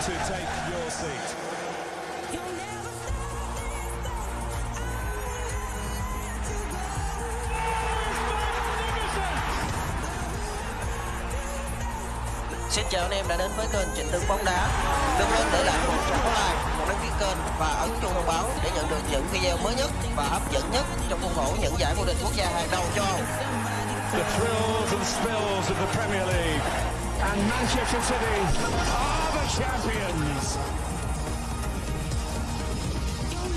to take your seat. Xin chào anh em đã đến với kênh Trịnh Tướng bóng đá. Đừng quên để lại một trang like, một đăng ký kênh và ấn chuông thông báo để nhận được những video mới nhất và hấp dẫn nhất trong khuôn khổ những giải vô địch quốc gia hàng đầu châu Âu. The thrills and spills of the Premier League. And Manchester City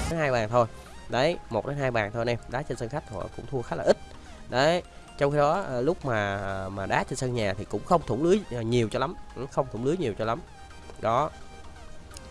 hai bàn thôi. Đấy một đến hai bàn thôi anh em. Đá trên sân khách họ cũng thua khá là ít. Đấy trong khi đó à, lúc mà mà đá trên sân nhà thì cũng không thủng lưới à, nhiều cho lắm. Cũng không thủng lưới nhiều cho lắm. Đó.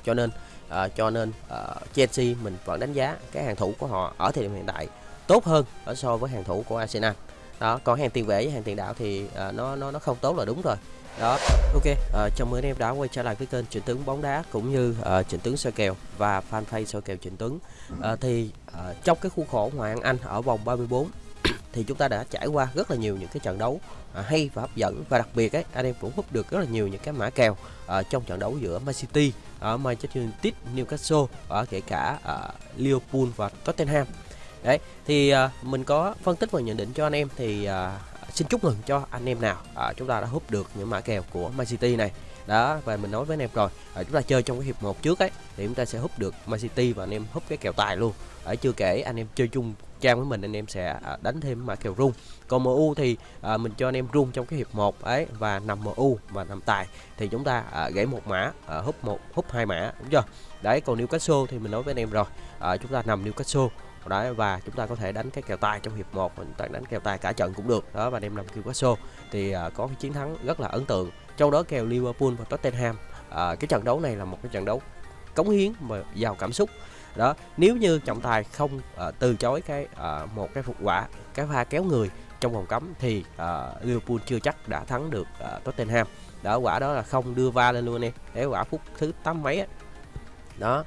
Cho nên uh, cho nên uh, Chelsea mình vẫn đánh giá cái hàng thủ của họ ở thời điểm hiện tại tốt hơn ở so với hàng thủ của Arsenal. Đó còn hàng tiền vệ với hàng tiền đạo thì uh, nó nó nó không tốt là đúng rồi đó ok à, chào mừng anh em đã quay trở lại với kênh trịnh tướng bóng đá cũng như uh, trịnh tướng soi kèo và fanpage soi kèo trịnh tướng Ờ, thì uh, trong cái khuôn khổ ngoại hạng anh ở vòng 34 thì chúng ta đã trải qua rất là nhiều những cái trận đấu uh, hay và hấp dẫn và đặc biệt ấy anh em cũng hút được rất là nhiều những cái mã kèo uh, trong trận đấu giữa Man City ở Manchester United, Newcastle ở kể cả ở Liverpool và Tottenham. Đấy thì uh, mình có phân tích và nhận định cho anh em thì uh, xin chúc mừng cho anh em nào. À, chúng ta đã hút được những mã kèo của Man City này. Đó và mình nói với anh em rồi à, chúng ta chơi trong cái hiệp một trước ấy thì chúng ta sẽ hút được Man City và anh em hút cái kèo tài luôn. Ở chưa kể anh em chơi chung trang với mình anh em sẽ à, đánh thêm mã kèo rung. Còn MU thì à, mình cho anh em rung trong cái hiệp 1 ấy và nằm MU và nằm tài. Thì chúng ta à, gãy một mã à, hút một hút hai mã đúng chưa? Đấy còn Newcastle thì mình nói với anh em rồi à, chúng ta nằm Newcastle đấy và chúng ta có thể đánh cái kèo tài trong hiệp 1 mình ta đánh kèo tài cả trận cũng được. Đó và đem làm kêu Newcastle thì uh, có cái chiến thắng rất là ấn tượng. Trong đó kèo Liverpool và Tottenham uh, cái trận đấu này là một cái trận đấu cống hiến mà giàu cảm xúc. Đó nếu như trọng tài không uh, từ chối cái uh, một cái phục quả cái pha kéo người trong vòng cấm thì uh, Liverpool chưa chắc đã thắng được uh, Tottenham. Đó quả đó là không đưa va lên luôn em. Để quả phút thứ tám mấy ấy. đó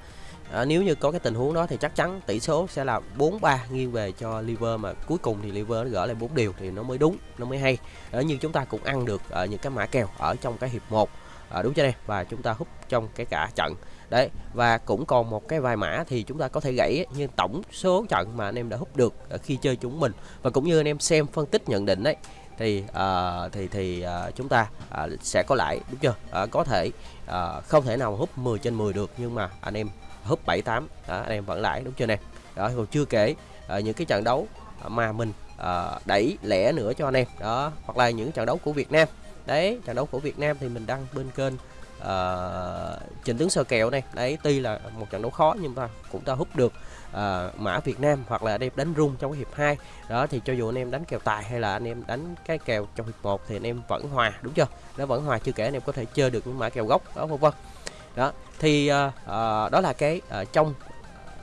à, nếu như có cái tình huống đó thì chắc chắn tỷ số sẽ là 4-3 nghiêng về cho Liver mà cuối cùng thì Liver nó gỡ lại 4 điều thì nó mới đúng nó mới hay. Ờ, à, như chúng ta cũng ăn được ở những cái mã kèo ở trong cái hiệp 1 à, ờ, đúng chưa đây? Và chúng ta hút trong cái cả trận. Đấy và cũng còn một cái vài mã thì chúng ta có thể gãy nhưng tổng số trận mà anh em đã hút được khi chơi chúng mình. Và cũng như anh em xem phân tích nhận định đấy thì uh, thì thì uh, chúng ta uh, sẽ có lãi đúng chưa? Uh, có thể uh, không thể nào hút 10 trên 10 được nhưng mà anh em húp 7 8 đó, anh em vẫn lãi đúng chưa nè? Đó còn chưa kể à, những cái trận đấu mà mình à, đẩy lẻ nữa cho anh em. Đó hoặc là những trận đấu của Việt Nam. Đấy trận đấu của Việt Nam thì mình đăng bên kênh uh, trình tướng sơ kèo này đấy tuy là một trận đấu khó nhưng mà cũng ta hút được uh, mã Việt Nam hoặc là anh em đánh rung trong cái hiệp 2 đó thì cho dù anh em đánh kèo tài hay là anh em đánh cái kèo trong hiệp 1 thì anh em vẫn hòa đúng chưa? Nó vẫn hòa chưa kể anh em có thể chơi được những mã kèo gốc đó vân vân đó thì uh, đó là cái uh, trong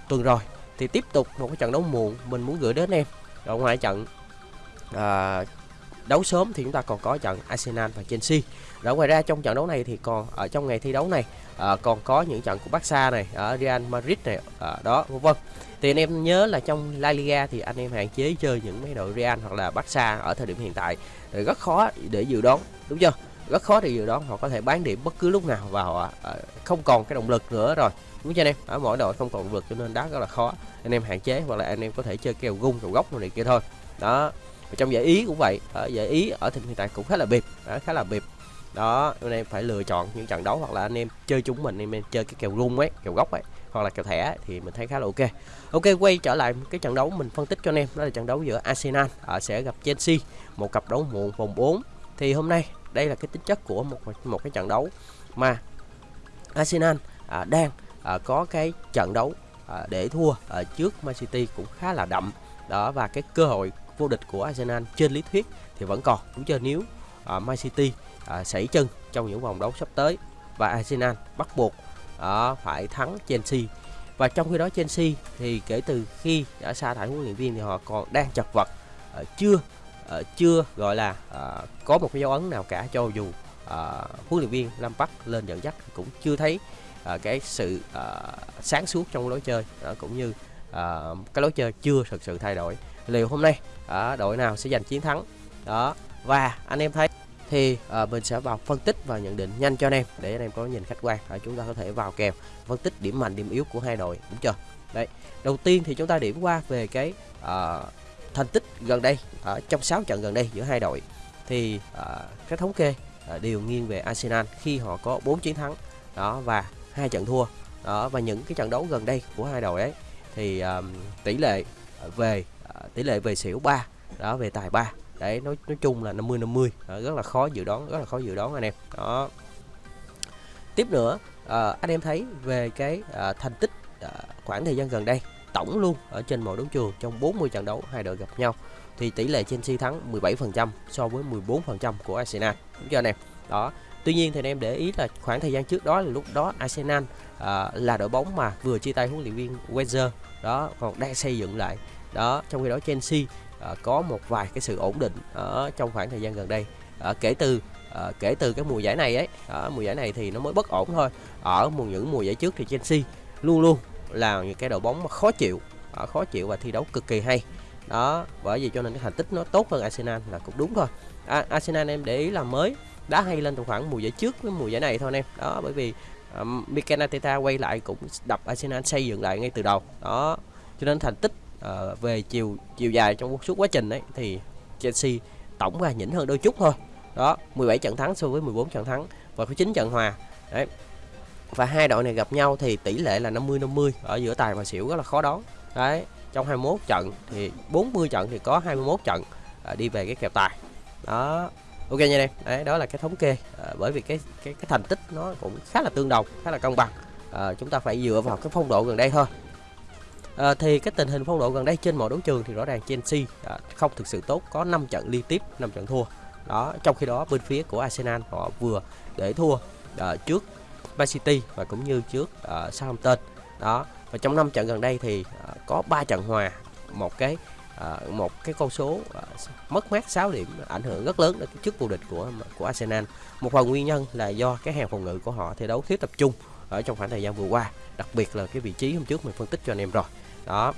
tuần rồi. Thì tiếp tục một cái trận đấu muộn mình muốn gửi đến em. Ở ngoài trận uh, đấu sớm thì chúng ta còn có trận Arsenal và Chelsea. Đó ngoài ra trong trận đấu này thì còn ở trong ngày thi đấu này à, còn có những trận của Barca này ở Real Madrid này à, đó vân vân. Thì anh em nhớ là trong La Liga thì anh em hạn chế chơi những mấy đội Real hoặc là Barca ở thời điểm hiện tại rất khó để dự đoán đúng chưa? Rất khó để dự đoán họ có thể bán điểm bất cứ lúc nào và họ ờ, không còn cái động lực nữa rồi. Đúng chưa anh em? Ở mỗi đội không còn động lực cho nên đá rất là khó. Anh em hạn chế hoặc là anh em có thể chơi kèo gung kèo góc này kia thôi. Đó và trong giải ý cũng vậy. Ở giải ý ở thời hiện tại cũng khá là bịp đó, khá là bịp. Đó anh em phải lựa chọn những trận đấu hoặc là anh em chơi chúng mình anh em chơi cái kèo rung ấy kèo góc ấy hoặc là kèo thẻ thì mình thấy khá là ok. Ok quay trở lại cái trận đấu mình phân tích cho anh em đó là trận đấu giữa Arsenal. À, sẽ gặp Chelsea một cặp đấu muộn vòng 4 thì hôm nay đây là cái tính chất của một một cái trận đấu mà Arsenal à, đang à, có cái trận đấu à, để thua ở trước Man City cũng khá là đậm. Đó và cái cơ hội vô địch của Arsenal trên lý thuyết thì vẫn còn. Đúng chưa nếu à, Man City à, sảy chân trong những vòng đấu sắp tới và Arsenal bắt buộc à, phải thắng Chelsea. Và trong khi đó Chelsea thì kể từ khi đã sa thải huấn luyện viên thì họ còn đang chật vật à, chưa Ờ, chưa gọi là uh, có một cái dấu ấn nào cả cho dù uh, huấn luyện viên Lam Park lên dẫn dắt cũng chưa thấy uh, cái sự uh, sáng suốt trong lối chơi uh, cũng như uh, cái lối chơi chưa thực sự thay đổi. Liệu hôm nay uh, đội nào sẽ giành chiến thắng? Đó và anh em thấy thì uh, mình sẽ vào phân tích và nhận định nhanh cho anh em để anh em có nhìn khách quan. Và chúng ta có thể vào kèo phân tích điểm mạnh điểm yếu của hai đội đúng chưa? Đấy đầu tiên thì chúng ta điểm qua về cái uh, thành tích gần đây ở trong 6 trận gần đây giữa hai đội thì à, uh, cái thống kê uh, đều nghiêng về Arsenal khi họ có 4 chiến thắng. Đó và hai trận thua. Đó và những cái trận đấu gần đây của hai đội ấy thì um, tỷ lệ về uh, tỷ lệ về xỉu 3 đó về tài 3 đấy nói nói chung là 50 50 đó, rất là khó dự đoán rất là khó dự đoán anh em. Đó. Tiếp nữa uh, anh em thấy về cái uh, thành tích uh, khoảng thời gian gần đây tổng luôn ở trên mọi đấu trường trong 40 trận đấu hai đội gặp nhau. Thì tỷ lệ Chelsea thắng 17% so với 14% của Arsenal. Đúng chưa anh em? Đó. Tuy nhiên thì anh em để ý là khoảng thời gian trước đó là lúc đó Arsenal à, là đội bóng mà vừa chia tay huấn luyện viên Wenger. Đó còn đang xây dựng lại. Đó trong khi đó Chelsea à, có một vài cái sự ổn định ở trong khoảng thời gian gần đây. À, kể từ à, kể từ cái mùa giải này ấy à, mùa giải này thì nó mới bất ổn thôi. Ở mùa những mùa giải trước thì Chelsea luôn luôn là những cái đội bóng mà khó chịu à, khó chịu và thi đấu cực kỳ hay. Đó bởi vì cho nên cái thành tích nó tốt hơn Arsenal là cũng đúng thôi. À, Arsenal em để ý là mới đá hay lên từ khoảng mùa giải trước với mùa giải này thôi anh em. Đó bởi vì um, Mikel Arteta quay lại cũng đập Arsenal xây dựng lại ngay từ đầu. Đó cho nên thành tích uh, về chiều chiều dài trong suốt quá trình ấy thì Chelsea tổng ra nhỉnh hơn đôi chút thôi. Đó 17 trận thắng so với 14 trận thắng và có 9 trận hòa. Đấy và hai đội này gặp nhau thì tỷ lệ là 50 50 ở giữa tài và xỉu rất là khó đoán. Đấy trong 21 trận thì 40 trận thì có 21 trận à, đi về cái kèo tài. Đó. Ok nha em đấy đó là cái thống kê. À, bởi vì cái cái cái thành tích nó cũng khá là tương đồng khá là công bằng. À, chúng ta phải dựa vào cái phong độ gần đây thôi. À, thì cái tình hình phong độ gần đây trên mọi đấu trường thì rõ ràng Chelsea à, không thực sự tốt có 5 trận liên tiếp 5 trận thua. Đó trong khi đó bên phía của Arsenal họ vừa để thua à, trước Man City và cũng như trước uh, Southampton đó và trong 5 trận gần đây thì uh, có 3 trận hòa một cái uh, một cái con số uh, mất mát 6 điểm ảnh hưởng rất lớn đến cái chức vô địch của của Arsenal. Một phần nguyên nhân là do cái hàng phòng ngự của họ thi đấu thiếu tập trung ở trong khoảng thời gian vừa qua, đặc biệt là cái vị trí hôm trước mình phân tích cho anh em rồi. Đó.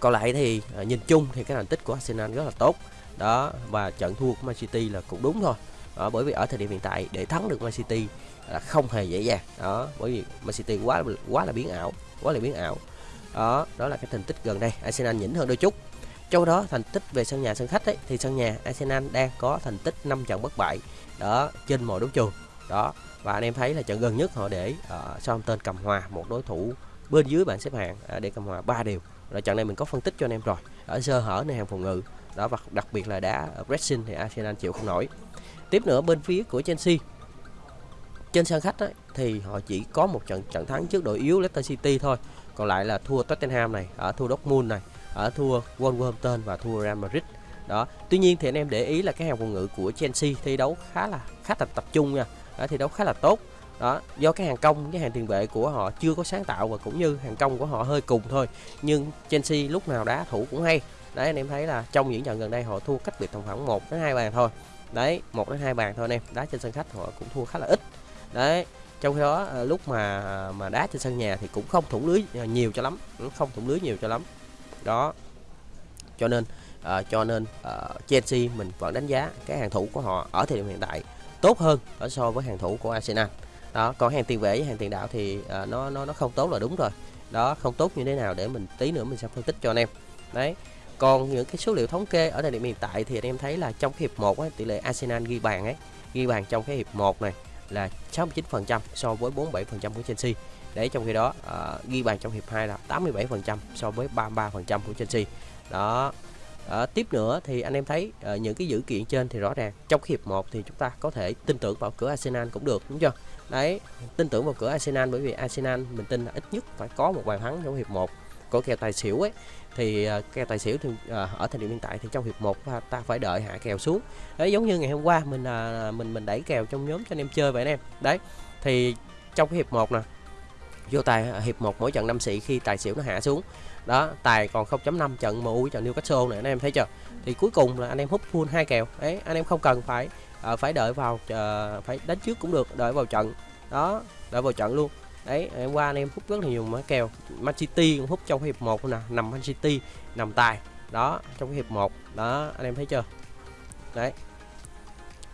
Còn lại thì uh, nhìn chung thì cái thành tích của Arsenal rất là tốt. Đó và trận thua của Man City là cũng đúng thôi. Đó, bởi vì ở thời điểm hiện tại để thắng được Man City là không hề dễ dàng. Đó, bởi vì Man City quá quá là biến ảo, quá là biến ảo. Đó, đó là cái thành tích gần đây Arsenal nhỉnh hơn đôi chút. Trong đó thành tích về sân nhà sân khách ấy, thì sân nhà Arsenal đang có thành tích 5 trận bất bại đó trên mọi đấu trường. Đó và anh em thấy là trận gần nhất họ để uh, Southampton cầm hòa một đối thủ bên dưới bảng xếp hạng uh, để cầm hòa ba điều rồi trận này mình có phân tích cho anh em rồi ở sơ hở nơi hàng phòng ngự. Đó và đặc biệt là đá pressing thì Arsenal chịu không nổi tiếp nữa bên phía của Chelsea. Trên sân khách ấy, thì họ chỉ có một trận trận thắng trước đội yếu Leicester City thôi. Còn lại là thua Tottenham này ở thua Dortmund này ở thua Wolverhampton và thua Real Madrid. Đó tuy nhiên thì anh em để ý là cái hàng phòng ngự của Chelsea thi đấu khá là khá là tập trung nha. Đó, thi đấu khá là tốt. Đó do cái hàng công cái hàng tiền vệ của họ chưa có sáng tạo và cũng như hàng công của họ hơi cùng thôi. Nhưng Chelsea lúc nào đá thủ cũng hay. Đấy anh em thấy là trong những trận gần đây họ thua cách biệt tầm khoảng 1 đến hai bàn thôi đấy một đến hai bàn thôi anh em. Đá trên sân khách họ cũng thua khá là ít. Đấy trong khi đó à, lúc mà mà đá trên sân nhà thì cũng không thủng lưới à, nhiều cho lắm. Ừ, không thủng lưới nhiều cho lắm. Đó. Cho nên uh, cho nên uh, Chelsea mình vẫn đánh giá cái hàng thủ của họ ở thời điểm hiện tại tốt hơn ở so với hàng thủ của Arsenal. Đó còn hàng tiền vệ với hàng tiền đạo thì uh, nó nó nó không tốt là đúng rồi. Đó không tốt như thế nào để mình tí nữa mình sẽ phân tích cho anh em. Đấy còn những cái số liệu thống kê ở thời điểm hiện tại thì anh em thấy là trong cái hiệp 1 tỷ lệ Arsenal ghi bàn ấy ghi bàn trong cái hiệp 1 này là 69% so với 47% của Chelsea. Để trong khi đó uh, ghi bàn trong hiệp 2 là 87% so với 33% của Chelsea. Đó. Uh, tiếp nữa thì anh em thấy uh, những cái dữ kiện trên thì rõ ràng trong hiệp 1 thì chúng ta có thể tin tưởng vào cửa Arsenal cũng được đúng chưa? Đấy tin tưởng vào cửa Arsenal bởi vì Arsenal mình tin là ít nhất phải có một bàn thắng trong hiệp 1 của kèo tài xỉu ấy thì uh, kèo tài xỉu thì uh, ở thời điểm hiện tại thì trong hiệp 1 ta phải đợi hạ kèo xuống. Đấy giống như ngày hôm qua mình uh, mình mình đẩy kèo trong nhóm cho anh em chơi vậy anh em. Đấy thì trong cái hiệp 1 nè vô tài hiệp 1 mỗi trận năm sĩ khi tài xỉu nó hạ xuống. Đó tài còn 0.5 trận MU trận Newcastle này anh em thấy chưa? Thì cuối cùng là anh em hút full hai kèo. Đấy anh em không cần phải uh, phải đợi vào uh, phải đánh trước cũng được đợi vào trận. Đó đợi vào trận luôn đấy em qua anh em hút rất là nhiều mã kèo. Man City cũng hút trong hiệp 1 nè nằm Man City nằm tài. Đó trong cái hiệp 1 đó anh em thấy chưa? Đấy.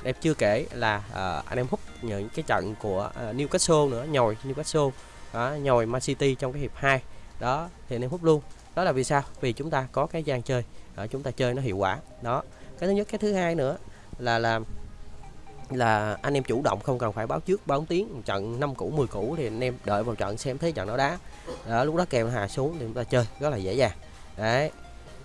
Đẹp chưa kể là uh, anh em hút những cái trận của uh, Newcastle nữa nhồi Newcastle. Đó, nhồi Man City trong cái hiệp 2 đó thì anh em hút luôn. Đó là vì sao? Vì chúng ta có cái gian chơi. Đó, chúng ta chơi nó hiệu quả. Đó. Cái thứ nhất cái thứ hai nữa là làm là anh em chủ động không cần phải báo trước báo tiếng. Trận 5 cũ 10 cũ thì anh em đợi vào trận xem thế trận nó đá. Đó, lúc đó kèo hà hạ xuống thì chúng ta chơi rất là dễ dàng. Đấy.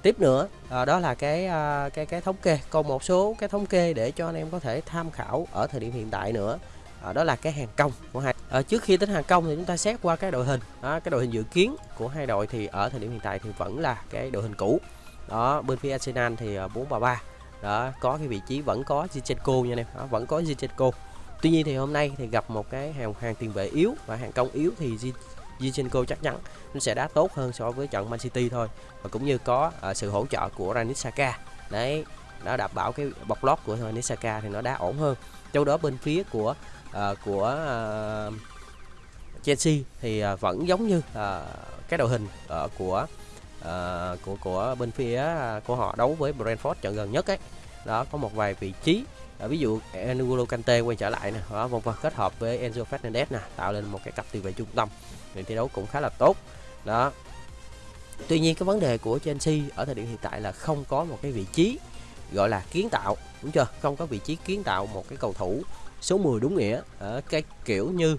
Tiếp nữa à, đó là cái à, cái cái thống kê còn một số cái thống kê để cho anh em có thể tham khảo ở thời điểm hiện tại nữa. À, đó là cái hàng công của hai à, trước khi tính hàng công thì chúng ta xét qua cái đội hình. Đó, cái đội hình dự kiến của hai đội thì ở thời điểm hiện tại thì vẫn là cái đội hình cũ. Đó bên phía Arsenal thì à, 433 đó có cái vị trí vẫn có Zinchenko nha anh em. Đó, vẫn có Zinchenko. Tuy nhiên thì hôm nay thì gặp một cái hàng hàng tiền vệ yếu và hàng công yếu thì Zinchenko chắc chắn nó sẽ đá tốt hơn so với trận Man City thôi. Và cũng như có uh, sự hỗ trợ của Granit Xhaka đấy nó đảm bảo cái bọc lót của Granit Xhaka thì nó đá ổn hơn. Châu đó bên phía của uh, của uh, Chelsea thì uh, vẫn giống như uh, cái đội hình uh, của uh, của của bên phía à, của họ đấu với Brentford trận gần nhất ấy. Đó có một vài vị trí. À, ví dụ N'Golo Kante quay trở lại nè. Đó vòng kết hợp với Enzo Fernandez nè tạo lên một cái cặp tiền vệ trung tâm. Thì thi đấu cũng khá là tốt. Đó. Tuy nhiên cái vấn đề của Chelsea ở thời điểm hiện tại là không có một cái vị trí gọi là kiến tạo đúng chưa? Không có vị trí kiến tạo một cái cầu thủ số 10 đúng nghĩa. Ở cái kiểu như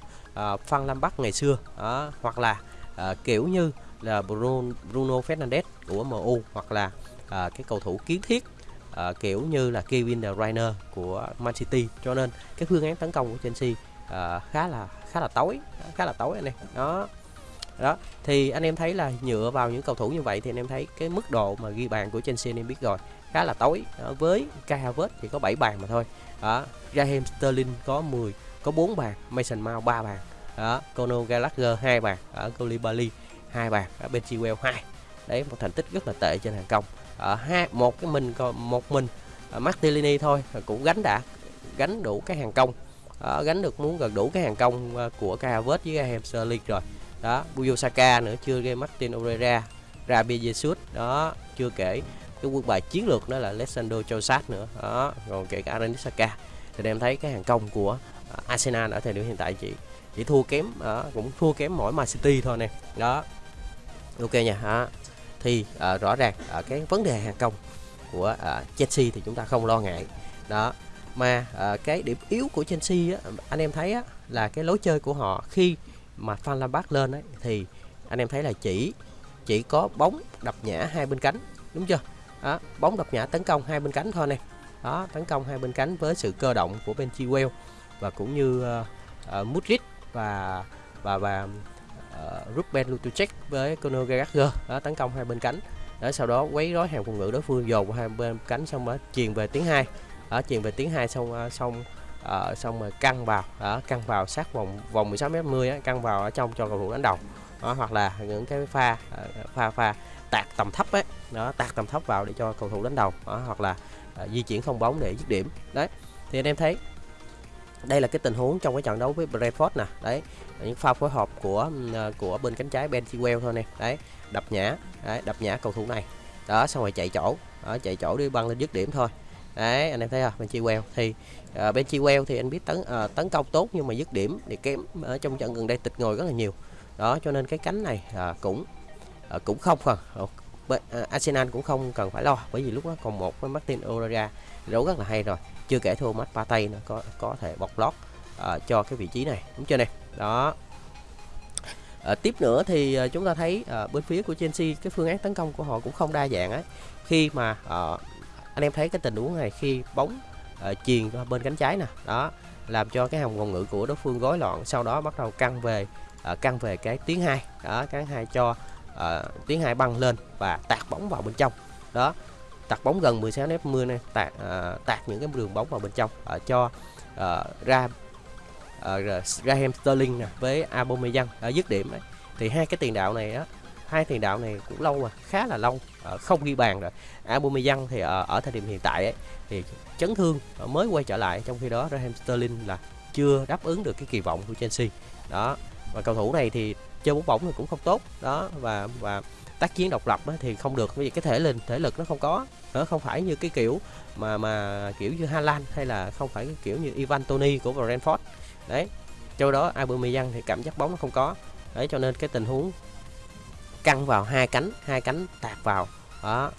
uh, Phan Bắc ngày xưa. Đó, hoặc là uh, kiểu như là Bruno, Bruno Fernandes của MU hoặc là à, cái cầu thủ kiến thiết à, kiểu như là Kevin De Bruyne của Man City. Cho nên cái phương án tấn công của Chelsea à, khá là khá là tối khá là tối anh em. Đó. Đó. Thì anh em thấy là dựa vào những cầu thủ như vậy thì anh em thấy cái mức độ mà ghi bàn của Chelsea anh em biết rồi khá là tối. Đó, với Kai Havertz thì có 7 bàn mà thôi. Đó. Raheem Sterling có 10 có 4 bàn Mason Mount 3 bàn. Đó. Conor Gallagher 2 bàn ở Koulibaly hai bàn ở bên Chilwell 2 đấy một thành tích rất là tệ trên hàng công. Ở hai một cái mình còn một mình ở Martinelli thôi cũng gánh đã gánh đủ cái hàng công. Ở gánh được muốn gần đủ cái hàng công ờ, của Kai Havertz với Raheem Sterling rồi. Đó Buyo Saka nữa chưa game Martin Oreira Rabia Jesus. Đó chưa kể cái quân bài chiến lược đó là Alessandro Chosat nữa. Đó còn kể cả Granit Saka. Thì em thấy cái hàng công của ờ, Arsenal ở thời điểm hiện tại chỉ chỉ thua kém đó, cũng thua kém mỗi Man City thôi nè. Đó ok nha đó. thì uh, rõ ràng uh, cái vấn đề hàng công của uh, Chelsea thì chúng ta không lo ngại. Đó mà uh, cái điểm yếu của Chelsea á, anh em thấy á, là cái lối chơi của họ khi mà Phan Lampard lên ấy, thì anh em thấy là chỉ chỉ có bóng đập nhã hai bên cánh đúng chưa? Đó, bóng đập nhã tấn công hai bên cánh thôi nè đó tấn công hai bên cánh với sự cơ động của Ben Chilwell và cũng như uh, uh, Mudrid và và và uh, Ruben Lutucek với Conor Gallagher đó tấn công hai bên cánh. Đó sau đó quấy rối hàng phòng ngự đối phương dồn hai bên cánh xong đó chuyền về tiếng hai. Đó chuyền về tiếng hai xong ờ, xong uh, xong rồi căng vào. Đó căng vào sát vòng vòng 16 m 10 á, căng vào ở trong cho cầu thủ đánh đầu. Đó, hoặc là những cái pha uh, pha pha tạt tầm thấp ấy. Đó tạt tầm thấp vào để cho cầu thủ đánh đầu. Đó, hoặc là uh, di chuyển không bóng để dứt điểm. Đấy thì anh em thấy đây là cái tình huống trong cái trận đấu với Brentford nè. Đấy những pha phối hợp của ờ, của bên cánh trái Ben Chilwell thôi nè. Đấy đập nhã đấy đập nhã cầu thủ này. Đó xong rồi chạy chỗ. Đó, chạy chỗ đi băng lên dứt điểm thôi. Đấy anh em thấy không? Ben Chilwell thì uh, Ben Chilwell thì anh biết tấn uh, tấn công tốt nhưng mà dứt điểm thì kém ở trong trận gần đây tịch ngồi rất là nhiều. Đó cho nên cái cánh này uh, cũng uh, cũng không cần. Uh, Arsenal cũng không cần phải lo bởi vì lúc đó còn một với Martin Odegaard đấu rất là hay rồi chưa kể thua mắt Partey nó có có thể bọc lót uh, cho cái vị trí này. Đúng chưa này đó. À, tiếp nữa thì à, chúng ta thấy à, bên phía của Chelsea cái phương án tấn công của họ cũng không đa dạng ấy. Khi mà à, anh em thấy cái tình huống này khi bóng truyền qua bên cánh trái nè đó làm cho cái hàng phòng ngự của đối phương rối loạn sau đó bắt đầu căng về à, căng về cái tiếng hai. Đó cái hai cho à, tiếng hai băng lên và tạt bóng vào bên trong. Đó tạt bóng gần 16 mét 10 này tạt uh, tạt những cái đường bóng vào bên trong uh, cho uh, ra uh, Raheem Sterling nè với Aubameyang ở dứt điểm đấy thì hai cái tiền đạo này á hai tiền đạo này cũng lâu rồi khá là lâu uh, không ghi bàn rồi. Aubameyang thì ở, ở thời điểm hiện tại ấy, thì chấn thương mới quay trở lại trong khi đó Raheem Sterling là chưa đáp ứng được cái kỳ vọng của Chelsea. Đó và cầu thủ này thì chơi bóng bóng thì cũng không tốt đó và và tác chiến độc lập á, thì không được. Bởi vì cái thể lực thể lực nó không có nó không phải như cái kiểu mà mà kiểu như haaland hay là không phải cái kiểu như Ivan Toni của Brentford. Đấy cho đó Aubameyang thì cảm giác bóng nó không có. Đấy cho nên cái tình huống căng vào hai cánh hai cánh tạt vào đó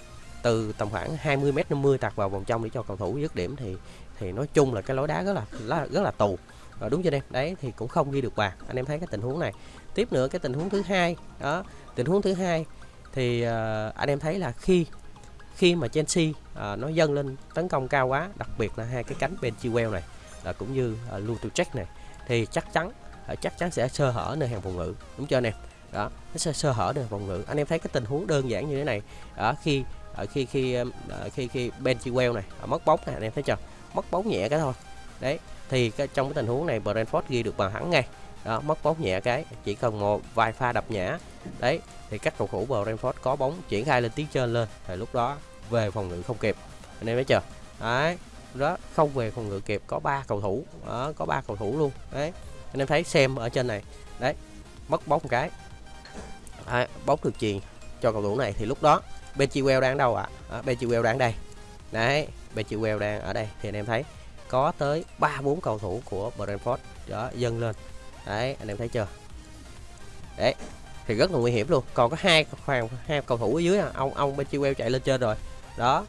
từ tầm khoảng 20 m 50 tạt vào vòng trong để cho cầu thủ dứt điểm thì thì nói chung là cái lối đá rất là rất là, tù. À, đúng chưa em đấy thì cũng không ghi được bàn. Anh em thấy cái tình huống này. Tiếp nữa cái tình huống thứ hai đó tình huống thứ hai thì uh, anh em thấy là khi khi mà Chelsea uh, nó dâng lên tấn công cao quá đặc biệt là hai cái cánh bên Chilwell này uh, cũng như ờ, uh, Lutuchek này thì chắc chắn uh, chắc chắn sẽ sơ hở nơi hàng phòng ngự. Đúng chưa anh em? Đó nó sẽ sơ hở nơi phòng ngự. Anh em thấy cái tình huống đơn giản như thế này ở khi ở khi khi uh, khi khi Ben Chilwell này uh, mất bóng này anh em thấy chưa? Mất bóng nhẹ cái thôi. Đấy thì cái, trong cái tình huống này Brentford ghi được bàn thắng ngay. Đó mất bóng nhẹ cái chỉ cần một vài pha đập nhã đấy thì các cầu thủ Brentford có bóng triển khai lên tiến trên lên thì lúc đó về phòng ngự không kịp. Anh em thấy chưa? Đấy đó không về phòng ngự kịp có ba cầu thủ. Đó, có ba cầu thủ luôn. Đấy anh em thấy xem ở trên này. Đấy mất bóng một cái. Đấy, bóng được truyền cho cầu thủ này. Thì lúc đó Benchiwell đang đâu ạ? À? à, Chilwell đang đây. Đấy Benchiwell đang ở đây. Thì anh em thấy có tới ba bốn cầu thủ của Brentford đó dâng lên. Đấy anh em thấy chưa? Đấy thì rất là nguy hiểm luôn. Còn có hai khoảng hai cầu thủ ở dưới à ông ông bên Chilwell chạy lên trên rồi. Đó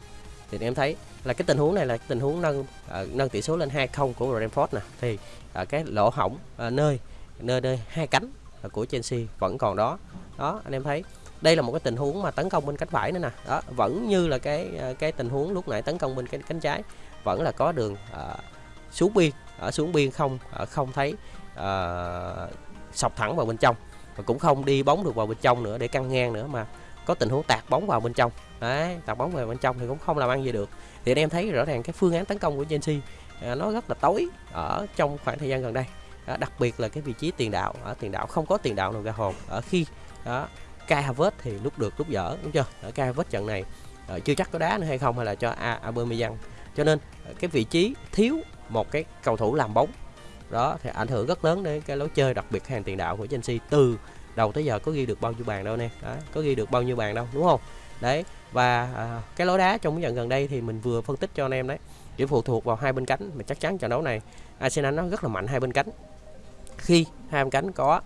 thì em thấy là cái tình huống này là tình huống nâng uh, nâng tỷ số lên 2-0 của Brentford nè. Thì uh, cái lỗ hỏng uh, ờ, nơi nơi nơi hai cánh uh, của Chelsea vẫn còn đó. Đó anh em thấy đây là một cái tình huống mà tấn công bên cánh phải nữa nè. Đó vẫn như là cái cái tình huống lúc nãy tấn công bên cánh cánh trái vẫn là có đường uh, xuống biên ở xuống biên không uh, không thấy uh, sọc thẳng vào bên trong và cũng không đi bóng được vào bên trong nữa để căng ngang nữa mà có tình huống tạt bóng vào bên trong. Đấy tạt bóng vào bên trong thì cũng không làm ăn gì được. Thì anh em thấy rõ ràng cái phương án tấn công của Chelsea à, nó rất là tối ở trong khoảng thời gian gần đây. À, đặc biệt là cái vị trí tiền đạo. Ở tiền đạo không có tiền đạo nào ra hồn. Ở khi đó Kai Havertz thì lúc được lúc dở đúng chưa? Ở Kai Havertz trận này à, chưa chắc có đá nữa hay không hay là cho Aubameyang. Cho nên ờ, cái vị trí thiếu một cái cầu thủ làm bóng đó thì ảnh hưởng rất lớn đến cái lối chơi đặc biệt hàng tiền đạo của Chelsea từ đầu tới giờ có ghi được bao nhiêu bàn đâu nè. Đó, có ghi được bao nhiêu bàn đâu đúng không? Đấy và à, cái lối đá trong những trận gần đây thì mình vừa phân tích cho anh em đấy. Chỉ phụ thuộc vào hai bên cánh mà chắc chắn trận đấu này Arsenal nó rất là mạnh hai bên cánh. Khi hai bên cánh có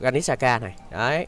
Granit Xhaka này đấy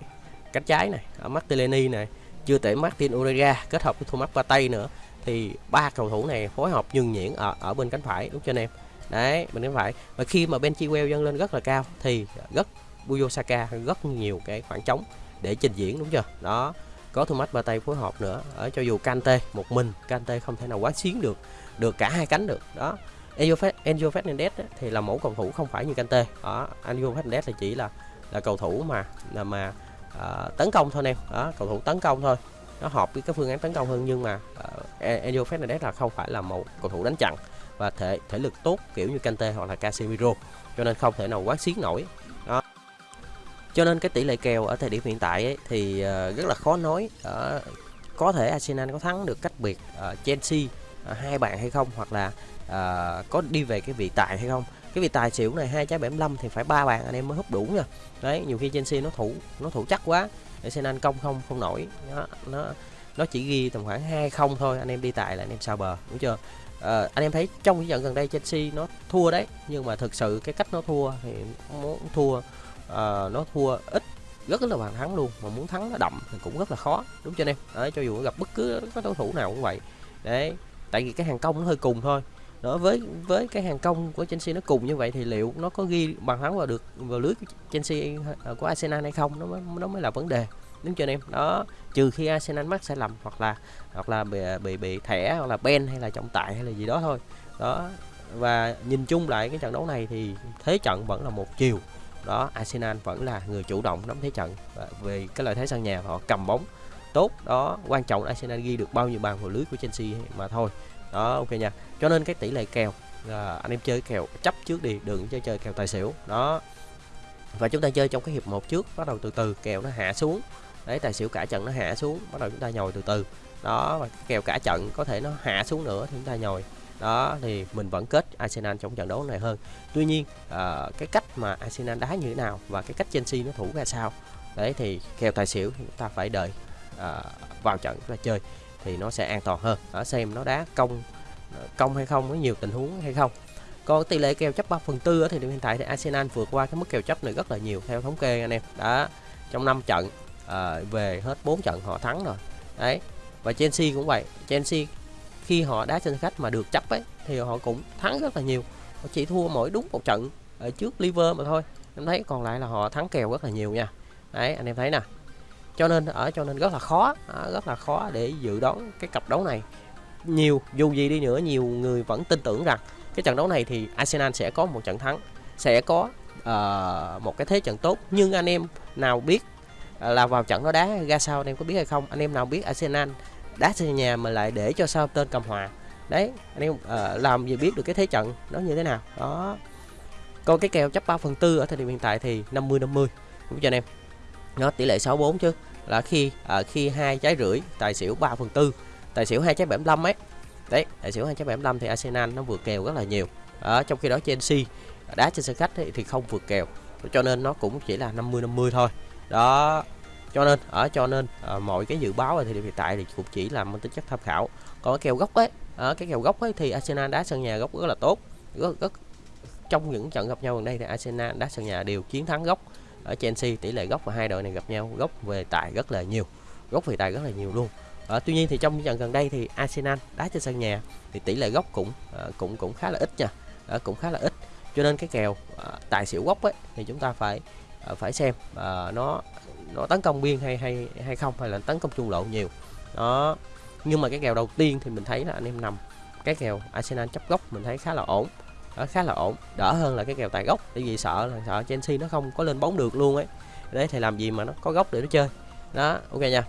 cánh trái này Martinelli này chưa tể Martin Odegaard kết hợp với Thomas Partey nữa thì ba cầu thủ này phối hợp nhường nhuyễn ở ở bên cánh phải đúng cho anh em? Đấy mình cánh phải và khi mà Ben Chilwell dâng lên rất là cao thì rất Buyo Saka rất nhiều cái khoảng trống để trình diễn đúng chưa? Đó có Thomas Partey phối hợp nữa ở cho dù Kante một mình Kante không thể nào quá xuyến được được cả hai cánh được. Đó Enzo, Enzo Fernandez thì là mẫu cầu thủ không phải như Kante. Đó Enzo Fernandez là chỉ là là cầu thủ mà là mà uh, tấn công thôi em. Đó cầu thủ tấn công thôi. Nó hợp với cái phương án tấn công hơn nhưng mà ờ, uh, Enzo Fernandez là không phải là một cầu thủ đánh chặn và thể thể lực tốt kiểu như Kante hoặc là Casemiro. Cho nên không thể nào quá xiết nổi. Đó. Cho nên cái tỷ lệ kèo ở thời điểm hiện tại ấy, thì uh, rất là khó nói. Uh, có thể Arsenal có thắng được cách biệt uh, Chelsea uh, hai bạn hay không hoặc là uh, có đi về cái vị tài hay không. Cái vị tài xỉu này hai trái 75 thì phải ba bàn anh em mới hút đủ nha. Đấy nhiều khi Chelsea nó thủ nó thủ chắc quá Arsenal công không không nổi. Nó nó nó chỉ ghi tầm khoảng hai không thôi anh em đi tài là anh em sao bờ đúng chưa? À, anh em thấy trong cái trận gần đây Chelsea nó thua đấy nhưng mà thực sự cái cách nó thua thì muốn thua uh, nó thua ít rất là bàn thắng luôn. Mà muốn thắng nó đậm thì cũng rất là khó đúng chưa anh em? Đấy, cho dù gặp bất cứ các đối thủ nào cũng vậy. Đấy tại vì cái hàng công nó hơi cùng thôi. Đó với với cái hàng công của Chelsea nó cùng như vậy thì liệu nó có ghi bàn thắng vào được vào lưới của Chelsea à, của Arsenal hay không? Nó mới nó mới là vấn đề đúng chưa anh em? Đó, trừ khi Arsenal mắc sai lầm hoặc là hoặc là bị bị bị thẻ, hoặc là ben hay là trọng tài hay là gì đó thôi. Đó, và nhìn chung lại cái trận đấu này thì thế trận vẫn là một chiều. Đó, Arsenal vẫn là người chủ động nắm thế trận và về cái lợi thế sân nhà họ cầm bóng tốt. Đó, quan trọng Arsenal ghi được bao nhiêu bàn vào lưới của Chelsea mà thôi. Đó, ok nha. Cho nên cái tỷ lệ kèo là anh em chơi kèo, chấp trước đi, đừng chơi chơi kèo tài xỉu. Đó, và chúng ta chơi trong cái hiệp một trước, bắt đầu từ từ, kèo nó hạ xuống đấy tài xỉu cả trận nó hạ xuống bắt đầu chúng ta nhồi từ từ. Đó và kèo cả trận có thể nó hạ xuống nữa thì chúng ta nhồi. Đó thì mình vẫn kết Arsenal trong trận đấu này hơn. Tuy nhiên à, cái cách mà Arsenal đá như thế nào và cái cách Chelsea nó thủ ra sao đấy thì kèo tài xỉu chúng ta phải đợi à, vào trận chúng ta chơi thì nó sẽ an toàn hơn. Ở xem nó đá công ờ, công hay không có nhiều tình huống hay không. Còn tỷ lệ kèo chấp 3 phần tư thì hiện tại thì Arsenal vượt qua cái mức kèo chấp này rất là nhiều theo thống kê anh em. Đã trong 5 trận à, về hết 4 trận họ thắng rồi. Đấy và Chelsea cũng vậy. Chelsea khi họ đá trên khách mà được chấp ấy thì họ cũng thắng rất là nhiều. Họ chỉ thua mỗi đúng một trận ở trước Liver mà thôi. Em thấy còn lại là họ thắng kèo rất là nhiều nha. Đấy anh em thấy nè. Cho nên ở cho nên rất là khó rất là khó để dự đoán cái cặp đấu này. Nhiều dù gì đi nữa nhiều người vẫn tin tưởng rằng cái trận đấu này thì Arsenal sẽ có một trận thắng sẽ có uh, một cái thế trận tốt. Nhưng anh em nào biết À, là vào trận nó đá ra sao anh em có biết hay không? Anh em nào biết Arsenal đá sân nhà mà lại để cho sao tên cầm hòa? Đấy anh em uh, làm gì biết được cái thế trận nó như thế nào? Đó. Còn cái kèo chấp 3 phần tư ở thời điểm hiện tại thì 50 50 cũng cho anh em? Nó tỷ lệ 64 chứ. Là khi uh, khi hai trái rưỡi tài xỉu 3 phần tư tài xỉu hai trái 75 ấy. Đấy tài xỉu hai trái 75 thì Arsenal nó vượt kèo rất là nhiều. Ở trong khi đó Chelsea đá trên sân khách ấy, thì không vượt kèo. Cho nên nó cũng chỉ là 50 50 thôi đó cho nên ở cho nên à, mọi cái dự báo ở thời điểm hiện tại thì cũng chỉ là mang tính chất tham khảo. Còn cái kèo gốc ấy ở cái kèo gốc ấy thì Arsenal đá sân nhà gốc rất là tốt. Rất, rất trong những trận gặp nhau gần đây thì Arsenal đá sân nhà đều chiến thắng gốc. Ở Chelsea tỷ lệ gốc và hai đội này gặp nhau gốc về tài rất là nhiều. Gốc về tài rất là nhiều luôn. À, tuy nhiên thì trong những trận gần đây thì Arsenal đá trên sân nhà thì tỷ lệ gốc cũng à, cũng cũng khá là ít nha. À, cũng khá là ít. Cho nên cái kèo à, tài xỉu gốc ấy thì chúng ta phải Ờ, phải xem. À, nó nó tấn công biên hay hay hay không hay là tấn công trung lộ nhiều. Đó. Nhưng mà cái kèo đầu tiên thì mình thấy là anh em nằm. Cái kèo Arsenal chấp gốc mình thấy khá là ổn. Đó, khá là ổn. Đỡ hơn là cái kèo tài gốc tại vì sợ là sợ Chelsea nó không có lên bóng được luôn ấy. Đấy thì làm gì mà nó có gốc để nó chơi. Đó ok nha.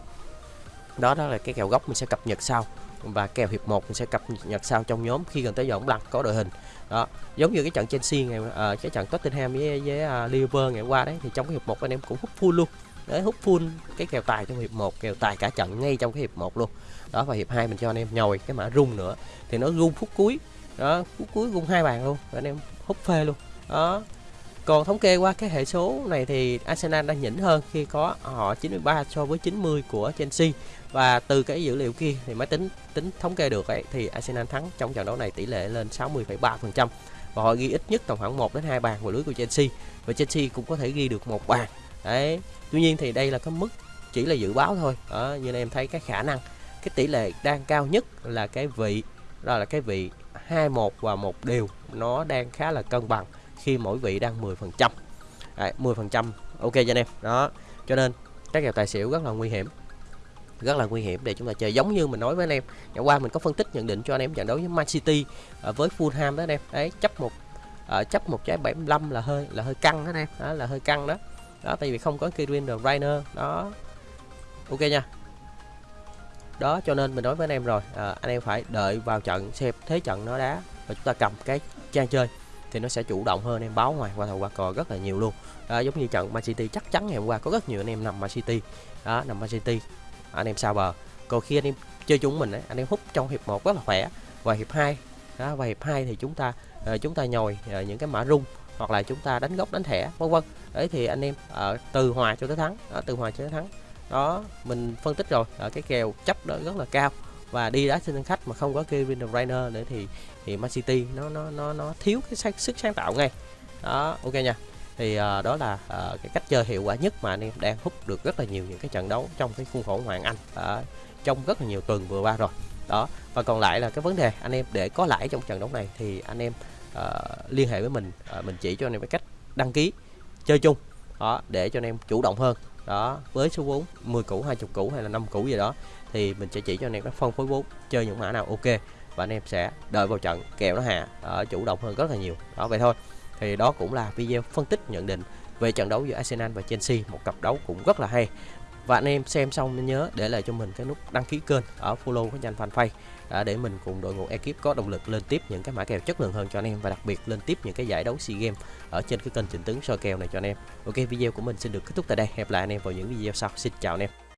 Đó đó là cái kèo gốc mình sẽ cập nhật sau và kèo hiệp 1 mình sẽ cập nhật sau trong nhóm khi gần tới giờ bóng lăn có đội hình. Đó giống như cái trận Chelsea ngày uh, cái trận Tottenham với với uh, Liverpool ngày hôm qua đấy thì trong cái hiệp 1 anh em cũng hút full luôn. Đấy hút full cái kèo tài trong hiệp 1 kèo tài cả trận ngay trong cái hiệp 1 luôn. Đó và hiệp 2 mình cho anh em nhồi cái mã rung nữa. Thì nó rung phút cuối. Đó phút cuối rung hai bàn luôn anh em hút phê luôn. Đó còn thống kê qua cái hệ số này thì Arsenal đang nhỉnh hơn khi có họ 93 so với 90 của Chelsea và từ cái dữ liệu kia thì máy tính tính thống kê được ấy thì Arsenal thắng trong trận đấu này tỷ lệ lên 60,3% và họ ghi ít nhất tầm khoảng 1 đến 2 bàn vào lưới của Chelsea và Chelsea cũng có thể ghi được một bàn. Đấy. Tuy nhiên thì đây là cái mức chỉ là dự báo thôi. Đó, như em thấy cái khả năng cái tỷ lệ đang cao nhất là cái vị đó là cái vị 21 và một đều nó đang khá là cân bằng khi mỗi vị đang 10% Đấy, 10% ok cho anh em. Đó cho nên các kèo tài xỉu rất là nguy hiểm. Rất là nguy hiểm để chúng ta chơi. Giống như mình nói với anh em ngày qua mình có phân tích nhận định cho anh em trận đấu với Man City à, với Fulham đó anh em đấy chấp một uh, chấp một trái 75 là hơi là hơi căng đó anh em. Đó là hơi căng đó. Đó tại vì không có Kevin De Bruyne. Đó. Ok nha. Đó cho nên mình nói với anh em rồi à, anh em phải đợi vào trận xem thế trận nó đá và chúng ta cầm cái trang chơi thì nó sẽ chủ động hơn em báo ngoài qua thầu qua cò rất là nhiều luôn. Đó, giống như trận Man City chắc chắn ngày hôm qua có rất nhiều anh em nằm Man City. Đó nằm Man City. Anh em sao bờ? Còn khi anh em chơi chúng mình ấy, anh em hút trong hiệp 1 rất là khỏe. Và hiệp 2 đó và hiệp 2 thì chúng ta uh, chúng ta nhồi uh, những cái mã rung hoặc là chúng ta đánh góc đánh thẻ vân vân. Đấy thì anh em uh, từ hòa cho tới thắng. Đó, từ hòa cho tới thắng. Đó mình phân tích rồi. Ở cái kèo chấp đó rất là cao và đi đá trên sân khách mà không có Kevin De Bruyne nữa thì thì Man City nó nó nó nó thiếu cái sức sáng tạo ngay. Đó ok nha. Thì uh, đó là uh, cái cách chơi hiệu quả nhất mà anh em đang hút được rất là nhiều những cái trận đấu trong cái khuôn khổ Hoàng Anh uh, trong rất là nhiều tuần vừa qua rồi. Đó và còn lại là cái vấn đề anh em để có lãi trong trận đấu này thì anh em uh, liên hệ với mình uh, mình chỉ cho anh em cái cách đăng ký chơi chung đó để cho anh em chủ động hơn. Đó với số vốn 10 củ 20 củ hay là 5 củ gì đó thì mình sẽ chỉ cho anh em cách phân phối vốn chơi những mã nào ok và anh em sẽ đợi vào trận kèo nó hạ ở chủ động hơn rất là nhiều đó vậy thôi thì đó cũng là video phân tích nhận định về trận đấu giữa Arsenal và Chelsea một cặp đấu cũng rất là hay và anh em xem xong nên nhớ để lại cho mình cái nút đăng ký kênh ở follow cái nhanh fanpage à, để mình cùng đội ngũ ekip có động lực lên tiếp những cái mã kèo chất lượng hơn cho anh em và đặc biệt lên tiếp những cái giải đấu SEA Games ở trên cái kênh chỉnh tướng soi kèo này cho anh em. Ok video của mình xin được kết thúc tại đây. Hẹn lại anh em vào những video sau. Xin chào anh em.